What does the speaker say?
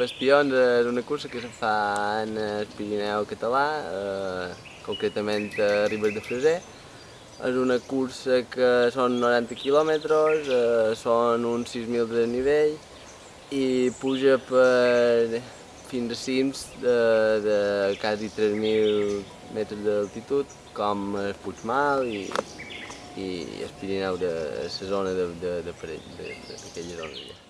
Les és una cursa que se fa en el Pirineu català, eh, concretament a Ribes de Freser. És una cursa que són 90 quilòmetres, eh, són uns 6.000 de nivell i puja per fins a cims de, de quasi 3.000 metres d'altitud, com el Puigmal i, i el Pirineu de la zona de, de, de, de, de,